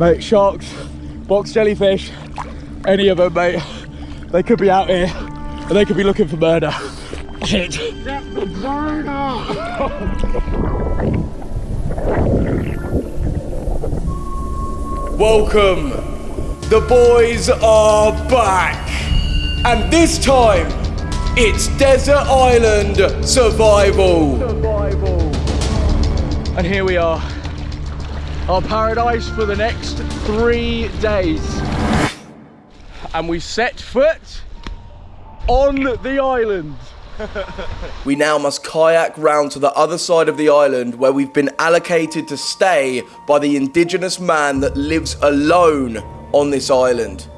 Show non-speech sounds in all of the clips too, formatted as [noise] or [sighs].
Mate, sharks, box jellyfish, any of them, mate. They could be out here and they could be looking for murder. Shit. Welcome. The boys are back. And this time, it's Desert Island Survival. Survival. And here we are. Our paradise for the next three days. And we set foot on the island. [laughs] We now must kayak round to the other side of the island where we've been allocated to stay by the indigenous man that lives alone on this island.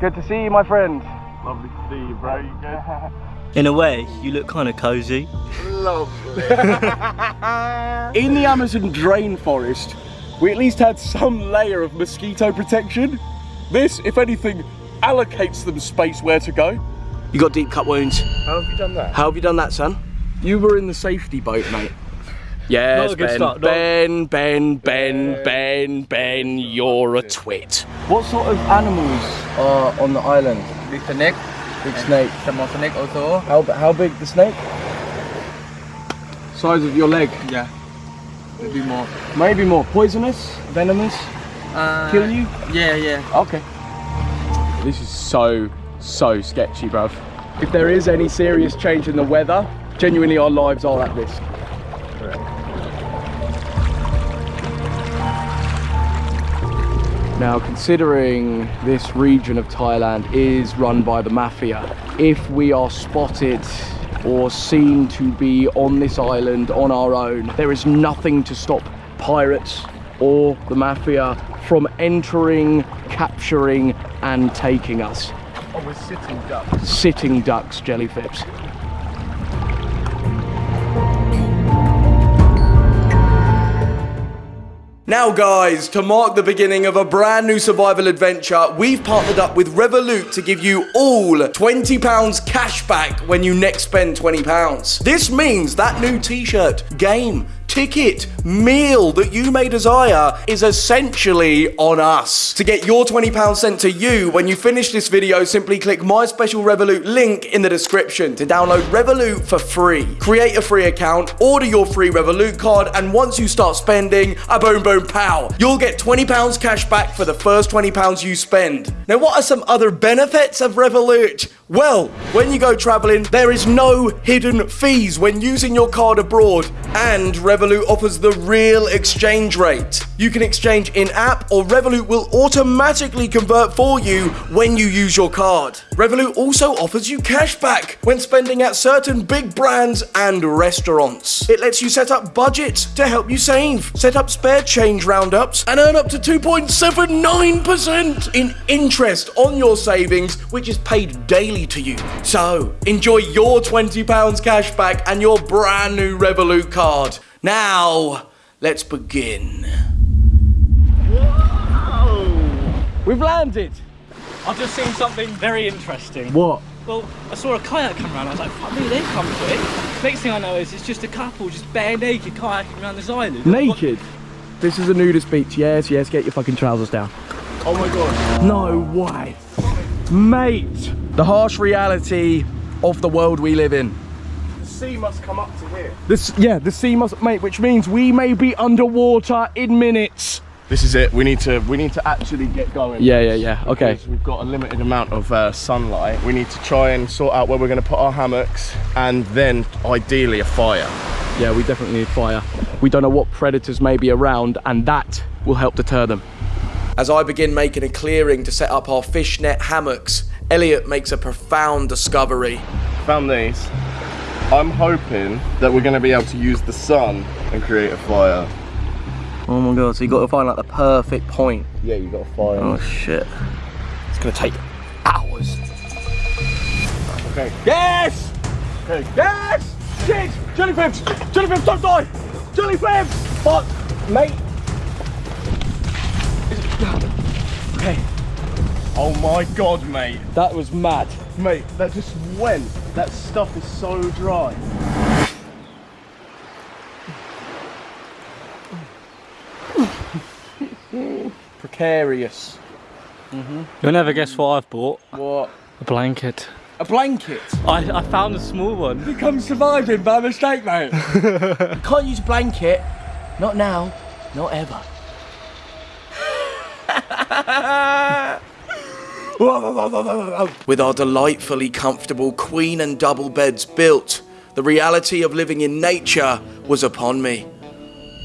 Good to see you, my friend. Lovely to see you, bro. You good? [laughs] In a way, you look kind of cozy. Lovely. [laughs] In the Amazon drain forest, we at least had some layer of mosquito protection. This, if anything, allocates them space where to go. You got deep cut wounds. How have you done that? How have you done that, son? You were in the safety boat, mate. Yes, Not a good Ben. start, not- ben, Ben, Ben, Ben, Ben, you're a twit. What sort of animals are on the island? Big snake, Big snake. small snake also. How, how big the snake? Size of your leg? Yeah, maybe more. Maybe more. Poisonous? Venomous? Uh, Kill you? Yeah, yeah. Okay. This is so, so sketchy, bruv. If there is any serious change in the weather, genuinely our lives are at risk. Now, considering this region of Thailand is run by the mafia, if we are spotted or seen to be on this island on our own, there is nothing to stop pirates or the mafia from entering, capturing, and taking us. Oh, we're sitting ducks. Sitting ducks, jellyfish. Now guys, to mark the beginning of a brand new survival adventure, we've partnered up with Revolut to give you all £20 cash back when you next spend £20. This means that new t-shirt, game, ticket, meal that you may desire is essentially on us. To get your £20 sent to you when you finish this video, simply click my special Revolut link in the description to download Revolut for free. Create a free account, order your free Revolut card, and once you start spending, a boom boom pow, you'll get £20 cash back for the first £20 you spend. Now what are some other benefits of Revolut? Well, when you go traveling, there is no hidden fees when using your card abroad, and Revolut offers the real exchange rate. You can exchange in app, or Revolut will automatically convert for you when you use your card. Revolut also offers you cash back when spending at certain big brands and restaurants. It lets you set up budgets to help you save, set up spare change roundups, and earn up to 2.79% in interest on your savings, which is paid daily to you. So, enjoy your £20 cash back and your brand new Revolut card. Now, let's begin. Whoa! We've landed. I've just seen something very interesting. What? Well, I saw a kayak come around. I was like, fuck me, they come quick. Next thing I know is it's just a couple just bare naked kayaking around this island. Naked? This is a nudist beach. Yes, yes, get your fucking trousers down. Oh my god. No way. Mate. The harsh reality of the world we live in. The sea must come up to here. This, yeah, the sea must, mate, which means we may be underwater in minutes. This is it. We need to we need to actually get going. Yeah, yeah, yeah. Okay. We've got a limited amount of uh, sunlight. We need to try and sort out where we're going to put our hammocks and then ideally a fire. Yeah, we definitely need fire. We don't know what predators may be around, and that will help deter them. As I begin making a clearing to set up our fishnet hammocks, Elliot makes a profound discovery. Found these. I'm hoping that we're going to be able to use the sun and create a fire. Oh my god, so you got to find like the perfect point. Yeah, you got to find. Oh shit. It's gonna take hours. Okay. Yes! Okay. Yes! Shit! Jellyfish! Jellyfish, don't die! Jellyfish! Fuck! Mate! Is it? Okay, Oh my god, mate. that was mad. Mate, that just went. That stuff is so dry. Precarious. You'll never guess what I've bought. What? A blanket. A blanket. I, I found a small one. Become surviving by mistake, mate. you [laughs] can't use a blanket. Not now. Not ever. [laughs] With our delightfully comfortable queen and double beds built, the reality of living in nature was upon me.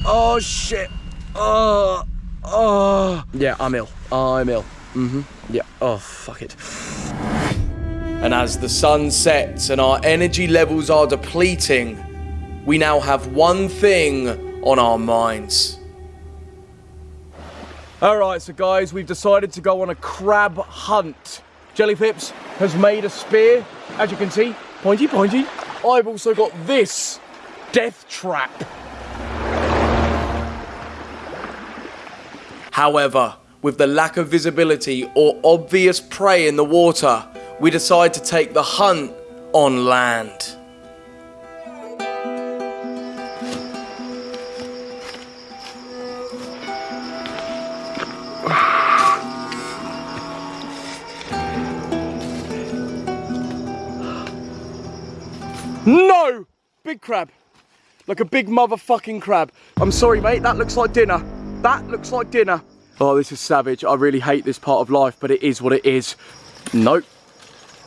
Oh shit. Oh. Oh. Yeah, I'm ill. I'm ill. Mm-hmm. Yeah. Oh, fuck it. And as the sun sets and our energy levels are depleting, we now have one thing on our minds. Alright, so guys, we've decided to go on a crab hunt. Jellyfips has made a spear, as you can see, pointy pointy. I've also got this death trap. However, with the lack of visibility or obvious prey in the water, we decide to take the hunt on land. No! Big crab. Like a big motherfucking crab. I'm sorry, mate, that looks like dinner. That looks like dinner. Oh, this is savage. I really hate this part of life, but it is what it is. Nope.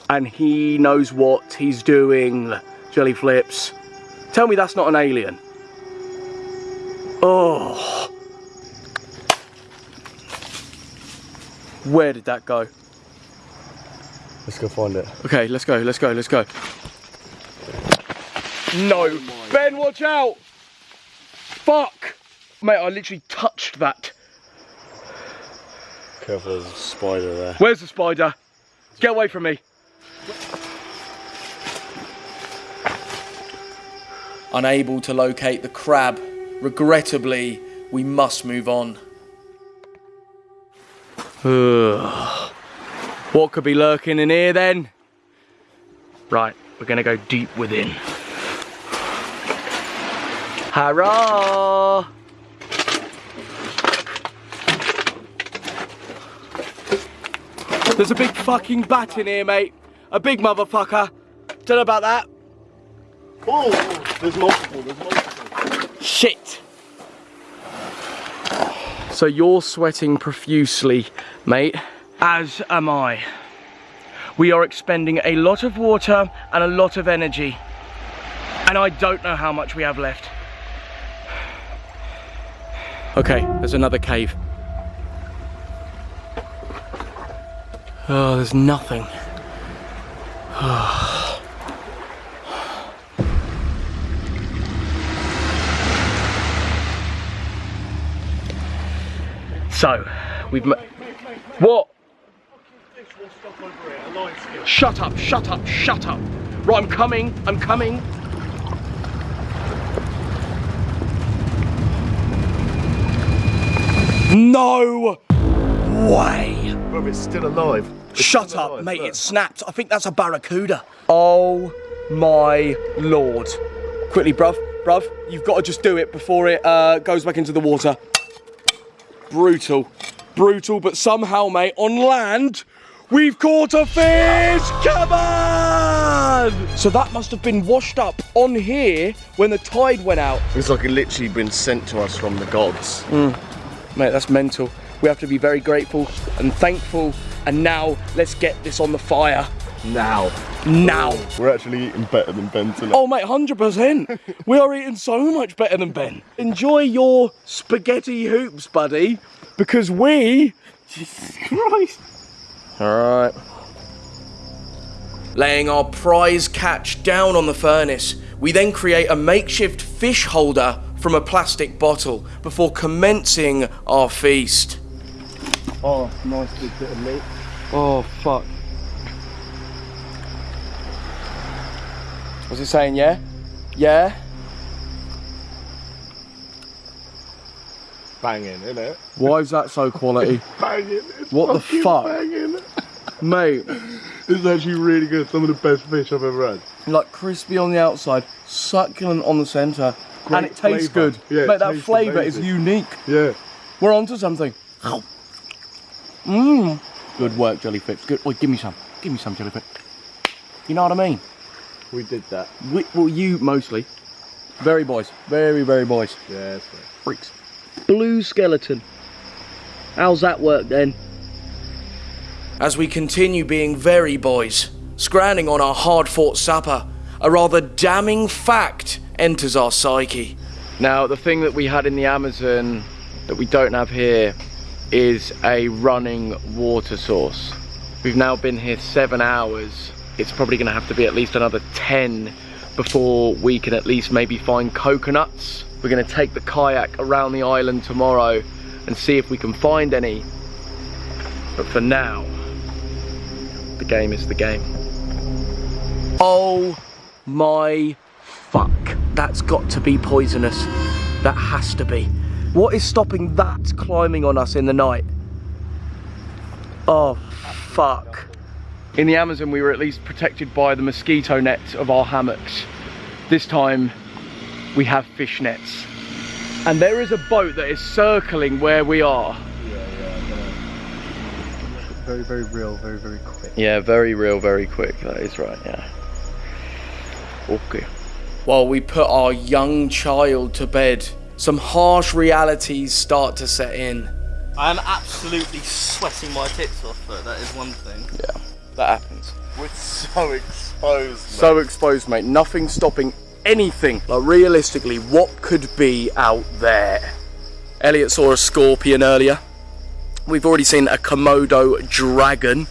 And he knows what he's doing. Jelly flips. Tell me that's not an alien. Oh. Where did that go? Let's go find it. Okay, let's go, let's go, let's go. No. Oh ben, watch out! Fuck! Mate, I literally touched that. Careful, there's a spider there. Where's the spider? Get away from me. Unable to locate the crab, regrettably, we must move on. [sighs] what could be lurking in here then? Right, we're gonna go deep within. Hurrah! There's a big fucking bat in here, mate. A big motherfucker. Don't know about that. Oh, there's multiple, there's multiple. Shit. So you're sweating profusely, mate. As am I. We are expending a lot of water and a lot of energy. And I don't know how much we have left. Okay, there's another cave. Oh, there's nothing. [sighs] So, we've ma- What? Shut up, shut up, shut up. Right, I'm coming, I'm coming. No way. Bro, it's still alive. It's Shut still up, alive, mate, look. it snapped. I think that's a barracuda. Oh my lord. Quickly, bruv, bruv, you've got to just do it before it uh, goes back into the water. Brutal. Brutal, but somehow, mate, on land, we've caught a fish! Come on! So that must have been washed up on here when the tide went out. It's like it literally been sent to us from the gods. Mate, that's mental. We have to be very grateful and thankful. And now, let's get this on the fire. Now. Now. We're actually eating better than Ben tonight. Oh, mate, 100%. we are eating so much better than Ben. Enjoy your spaghetti hoops, buddy, because we. Jesus Christ. All right. Laying our prize catch down on the furnace, we then create a makeshift fish holder from a plastic bottle before commencing our feast. Oh, nice big bit of meat. Oh, fuck. What's he saying, yeah? Yeah? Banging, innit? Why is that so quality? [laughs] Banging. It's What the fuck? Banging. Mate, It's actually really good. Some of the best fish I've ever had. like crispy on the outside, succulent on the centre, and Great it tastes flavour. good. Yeah, it Mate, that tastes flavour is unique. Yeah. We're onto something. Mmm. Good work, jellyfish. Good. Wait, give me some. Give me some jellyfish. You know what I mean? We did that. We, well, you mostly. Very boys. Very, very boys. Yeah, that's right. Freaks. Blue skeleton. How's that work then? As we continue being very boys, scrambling on our hard fought supper, a rather damning fact enters our psyche. Now, the thing that we had in the Amazon that we don't have here is a running water source. We've now been here seven hours. It's probably gonna have to be at least another 10 before we can at least maybe find coconuts. We're gonna take the kayak around the island tomorrow and see if we can find any. But for now, the game is the game. Oh my fuck. That's got to be poisonous. That has to be. What is stopping that climbing on us in the night? Oh, fuck. In the Amazon, we were at least protected by the mosquito nets of our hammocks. This time, we have fish nets. And there is a boat that is circling where we are. Very, very real, very, very quick. Yeah, very real, very quick. That is right, yeah. Okay. While we put our young child to bed, some harsh realities start to set in. I am absolutely sweating my tits off, but that is one thing. Yeah, that happens. We're so exposed. So exposed, mate. Nothing stopping anything. Like, realistically, what could be out there? Elliot saw a scorpion earlier. We've already seen a Komodo dragon.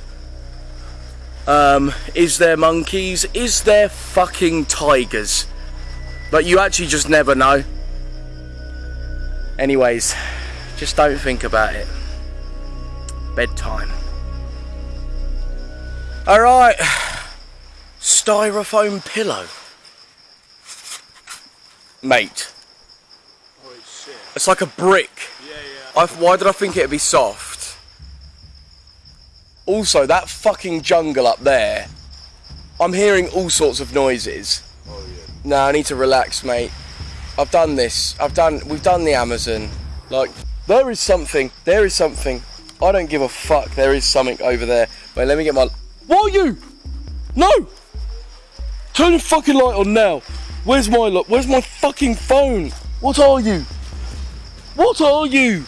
Um, is there monkeys? Is there fucking tigers? But you actually just never know. Anyways, just don't think about it. Bedtime. Alright. Styrofoam pillow. Mate. It's shit. It's like a brick. Yeah, yeah. I, why did I think it'd be soft? Also, that fucking jungle up there. I'm hearing all sorts of noises. Oh yeah. No, I need to relax, mate. I've done this. I've done. We've done the Amazon. Like, there is something. There is something. I don't give a fuck. There is something over there. Wait, let me get my. What are you? No! Turn the fucking light on now. Where's my look? Where's my fucking phone? What are you? What are you?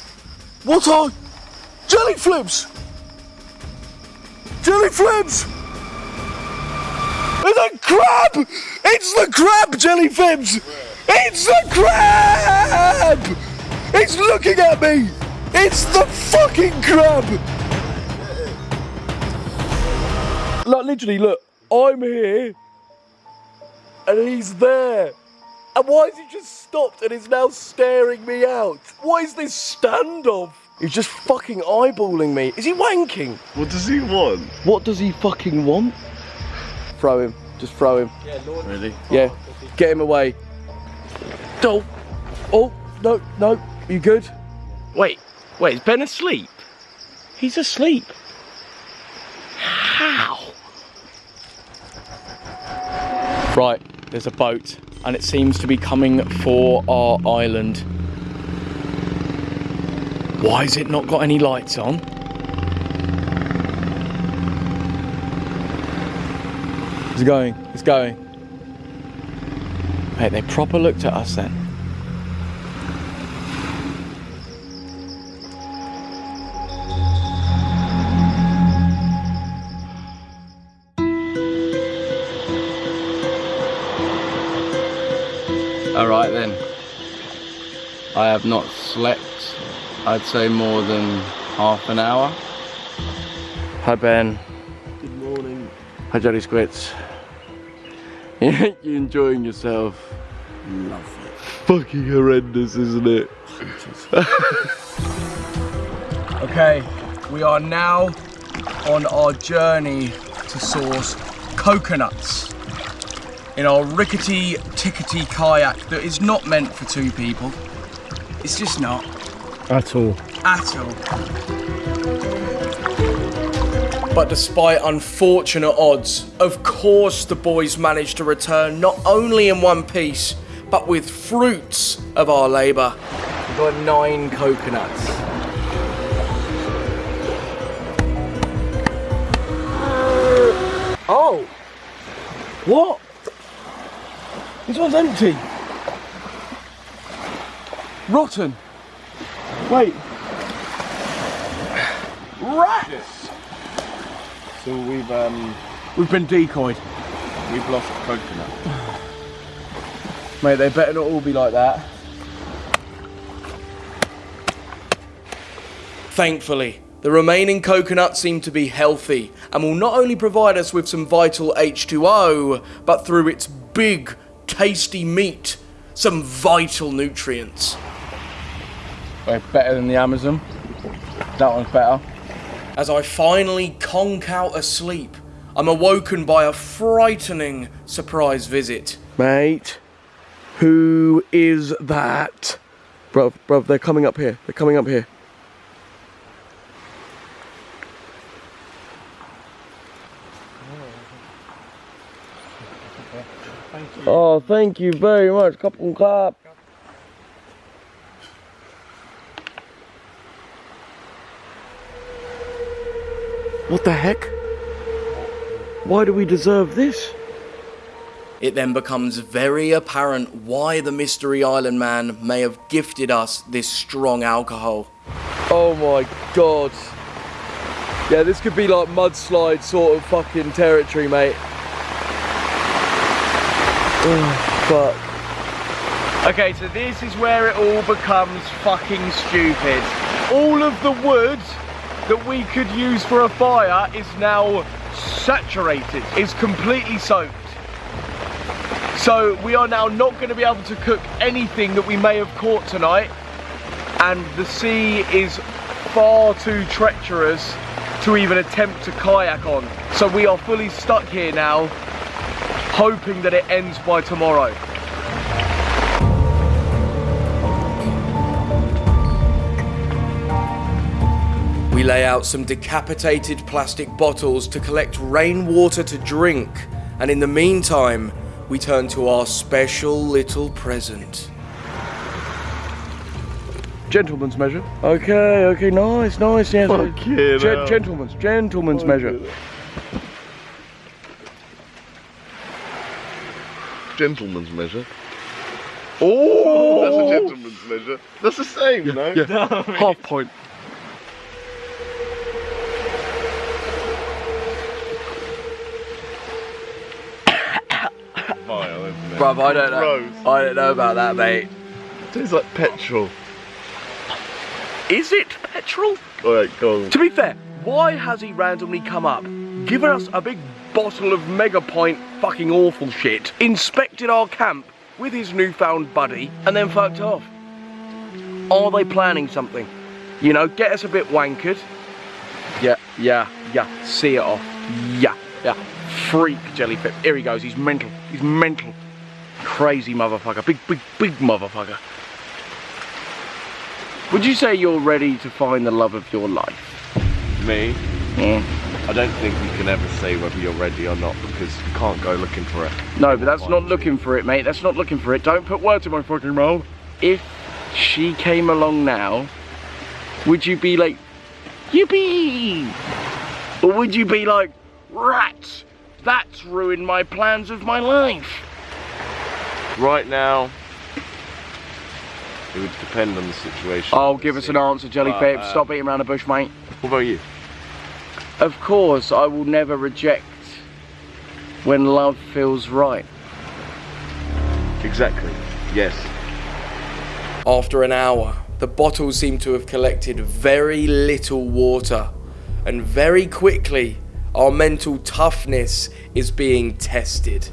What are jelly flips? Jelly flips! It's a crab! It's the crab, jelly flips! It's the crab! It's looking at me! It's the fucking crab! Like literally, look, I'm here, and he's there. And why has he just stopped and is now staring me out? What is this standoff? He's just fucking eyeballing me. Is he wanking? What does he want? What does he fucking want? Throw him. Just throw him. Yeah, Really? Yeah. Get him away. Oh. Oh, no, no. You good? Wait, wait, is Ben asleep? He's asleep. How? Right, there's a boat and it seems to be coming for our island. Why has it not got any lights on? It's going, it's going. Mate, they proper looked at us then. Alright then. I have not slept, I'd say more than half an hour. Hi Ben. Good morning. Hi Jelly Squits. [laughs] you enjoying yourself? Lovely. Fucking horrendous, isn't it? [laughs] okay, we are now on our journey to source coconuts in our rickety tickety kayak that is not meant for two people. It's just not At all. at all. But despite unfortunate odds, of course the boys managed to return not only in one piece, but with fruits of our labour. We've got nine coconuts. Oh! What? This one's empty. Rotten. Wait. Rats! So we've um We've been decoyed. we've lost coconut. Mate, they better not all be like that. Thankfully, the remaining coconuts seem to be healthy and will not only provide us with some vital H2O, but through its big, tasty meat, some vital nutrients. Wait, better than the Amazon. That one's better. As I finally conk out asleep, I'm awoken by a frightening surprise visit. Mate, who is that? Bro, bro, they're coming up here. They're coming up here. Oh, thank you very much. Kapung kap. What the heck? Why do we deserve this? It then becomes very apparent why the Mystery Island Man may have gifted us this strong alcohol. Oh my god. Yeah, this could be like mudslide sort of fucking territory, mate. Oh, [sighs] fuck. Okay, so this is where it all becomes fucking stupid. All of the wood that we could use for a fire is now saturated, is completely soaked. So we are now not going to be able to cook anything that we may have caught tonight. And the sea is far too treacherous to even attempt to kayak on. So we are fully stuck here now, hoping that it ends by tomorrow. We lay out some decapitated plastic bottles to collect rainwater to drink, and in the meantime, we turn to our special little present. Gentleman's measure. Okay, okay, nice, nice. Yes. Fucking Gen- hell. gentleman's, gentleman's measure. Gentleman's measure. Oh, that's a gentleman's measure. That's the same, you know. Yeah. [laughs] Half point. Vile, isn't it? Bruv, I don't know. Gross. I don't know about that, mate. It Tastes like petrol. Is it petrol? Alright, go on. To be fair, why has he randomly come up, given us a big bottle of mega pint fucking awful shit, inspected our camp with his newfound buddy, and then fucked off? Are they planning something? You know, get us a bit wankered. Yeah, yeah, yeah. See it off. Yeah, yeah. Freak jellyfish. Here he goes. He's mental. He's mental. Crazy motherfucker. Big, big, big motherfucker. Would you say you're ready to find the love of your life? Me? Yeah. I don't think you can ever say whether you're ready or not because you can't go looking for it. No, but that's not looking for it, mate. That's not looking for it. Don't put words in my fucking mouth. If she came along now, would you be like, yippee? Or would you be like, rats, that's ruined my plans of my life? Right now, it would depend on the situation. Oh, give us an answer, Jellyfish. Uh, uh, Stop beating around the bush, mate. What about you? Of course, I will never reject when love feels right. Exactly. Yes. After an hour, the bottles seem to have collected very little water, and very quickly, our mental toughness is being tested.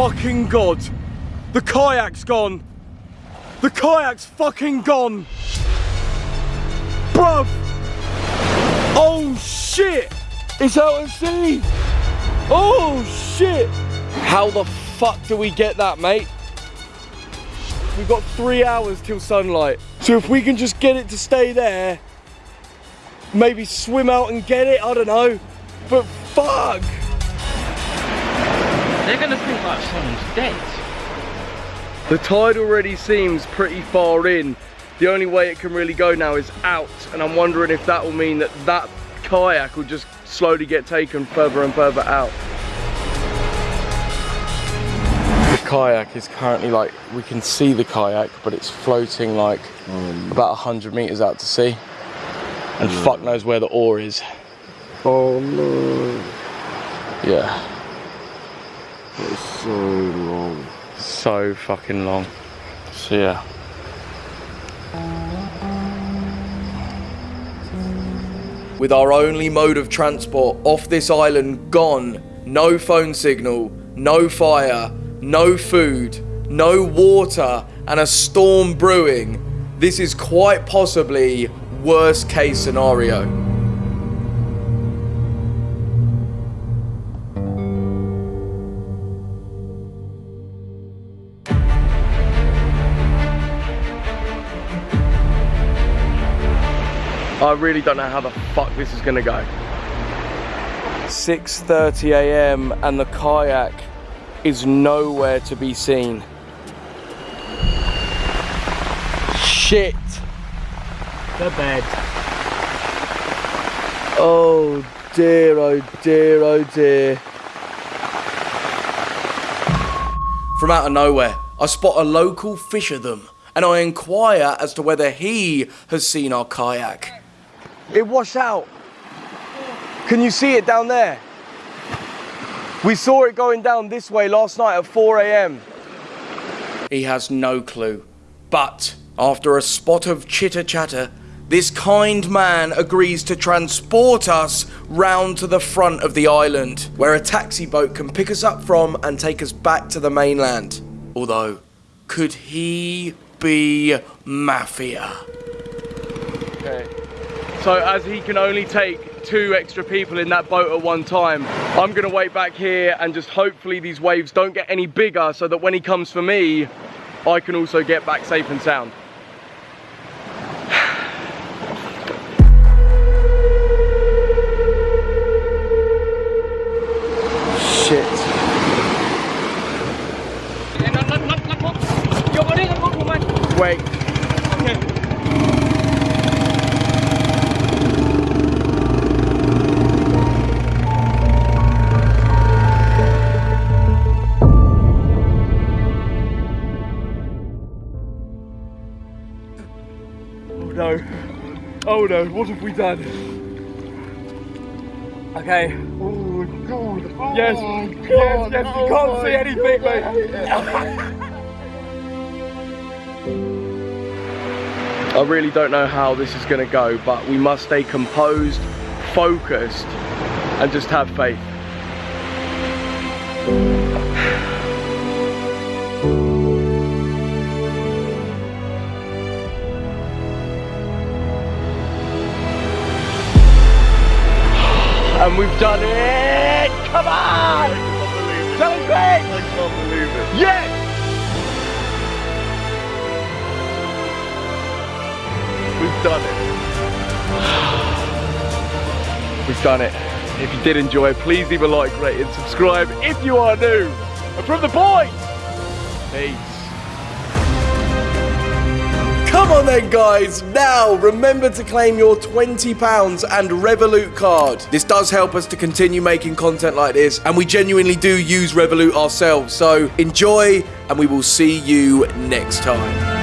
Fucking god! The kayak's gone! The kayak's fucking gone. Bruv. Oh shit. It's out at sea. Oh shit. How the fuck do we get that, mate? We've got three hours till sunlight. So if we can just get it to stay there, maybe swim out and get it, I don't know. But fuck. They're gonna think like someone's dead. The tide already seems pretty far in. The only way it can really go now is out, and I'm wondering if that will mean that that kayak will just slowly get taken further and further out. The kayak is currently like, we can see the kayak, but it's floating like mm. about 100 meters out to sea. And mm. fuck knows where the oar is. Oh no, Yeah, it's so long. so fucking long. So yeah. With our only mode of transport off this island gone, no phone signal, no fire, no food, no water, and a storm brewing, this is quite possibly worst case scenario. I really don't know how the fuck this is gonna go. 6:30 a.m. and the kayak is nowhere to be seen. Shit. The bed. Oh dear, oh dear, oh dear. From out of nowhere, I spot a local fisherman and I inquire as to whether he has seen our kayak. It washed out. Can you see it down there? We saw it going down this way last night at 4 a.m. He has no clue. But after a spot of chitter chatter, this kind man agrees to transport us round to the front of the island, where a taxi boat can pick us up from and take us back to the mainland. Although, could he be mafia? Okay. So as he can only take two extra people in that boat at one time, I'm gonna wait back here and just hopefully these waves don't get any bigger so that when he comes for me, I can also get back safe and sound. Shit. Wait. Oh no, what have we done? Okay. Oh god. Yes, yes, yes, you can't see anything, mate. I really don't know how this is going to go, but we must stay composed, focused, and just have faith. And we've done it! Come on! Challenge me! I can't believe it. Yes! We've done it. [sighs] We've done it. If you did enjoy, please leave a like, rate, and subscribe if you are new. And from the boys, peace. Come on then, guys. Now, remember to claim your £20 and Revolut card. This does help us to continue making content like this, and we genuinely do use Revolut ourselves. So enjoy, and we will see you next time.